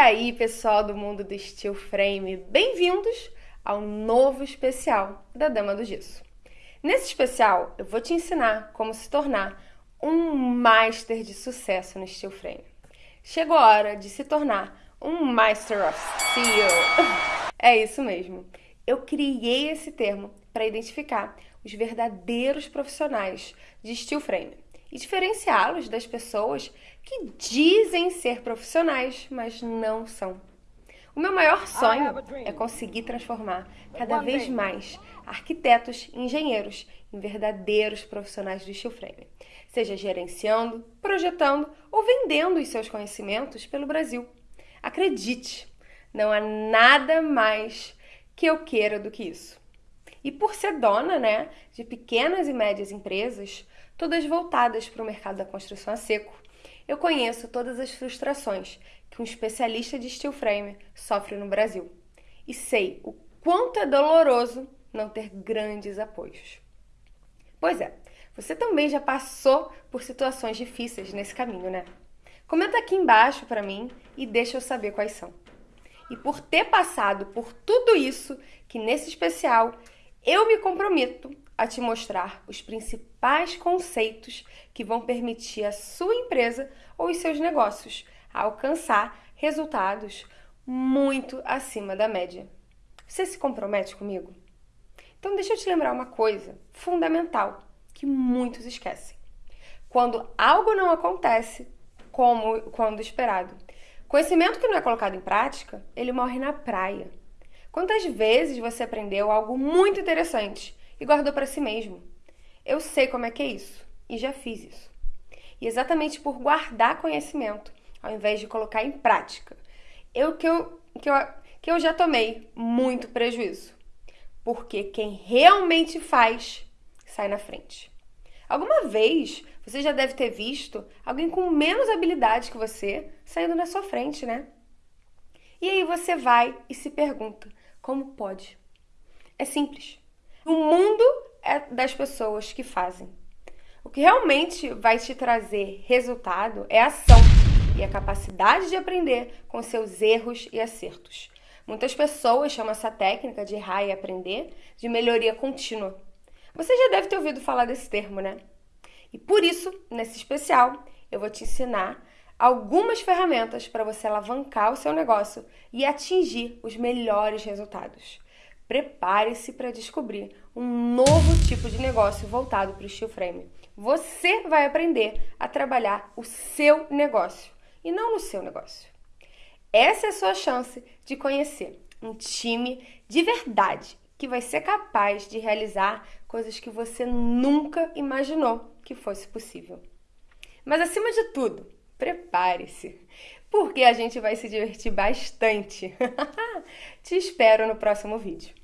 aí, pessoal do mundo do Steel Frame, bem-vindos ao novo especial da Dama do Gesso. Nesse especial, eu vou te ensinar como se tornar um master de sucesso no Steel Frame. Chegou a hora de se tornar um Master of Steel. É isso mesmo. Eu criei esse termo para identificar os verdadeiros profissionais de steel frame e diferenciá-los das pessoas que dizem ser profissionais, mas não são. O meu maior sonho é conseguir transformar cada vez mais arquitetos e engenheiros em verdadeiros profissionais do steel frame, seja gerenciando, projetando ou vendendo os seus conhecimentos pelo Brasil. Acredite, não há nada mais que eu queira do que isso. E por ser dona, né, de pequenas e médias empresas, todas voltadas para o mercado da construção a seco, eu conheço todas as frustrações que um especialista de steel frame sofre no Brasil. E sei o quanto é doloroso não ter grandes apoios. Pois é, você também já passou por situações difíceis nesse caminho, né? Comenta aqui embaixo para mim e deixa eu saber quais são. E por ter passado por tudo isso, que nesse especial eu me comprometo a te mostrar os principais conceitos que vão permitir a sua empresa ou os seus negócios alcançar resultados muito acima da média. Você se compromete comigo? Então deixa eu te lembrar uma coisa fundamental que muitos esquecem. Quando algo não acontece como quando esperado, Conhecimento que não é colocado em prática, ele morre na praia. Quantas vezes você aprendeu algo muito interessante e guardou para si mesmo? Eu sei como é que é isso e já fiz isso. E exatamente por guardar conhecimento, ao invés de colocar em prática, eu que eu, que eu, que eu já tomei muito prejuízo. Porque quem realmente faz sai na frente. Alguma vez você já deve ter visto alguém com menos habilidade que você saindo na sua frente, né? E aí você vai e se pergunta: como pode? É simples. O mundo é das pessoas que fazem. O que realmente vai te trazer resultado é a ação e a capacidade de aprender com seus erros e acertos. Muitas pessoas chamam essa técnica de errar e aprender de melhoria contínua. Você já deve ter ouvido falar desse termo, né? E por isso, nesse especial, eu vou te ensinar algumas ferramentas para você alavancar o seu negócio e atingir os melhores resultados. Prepare-se para descobrir um novo tipo de negócio voltado para o steel frame. Você vai aprender a trabalhar o seu negócio e não no seu negócio. Essa é a sua chance de conhecer um time de verdade que vai ser capaz de realizar coisas que você nunca imaginou que fosse possível. Mas acima de tudo, prepare-se, porque a gente vai se divertir bastante. Te espero no próximo vídeo.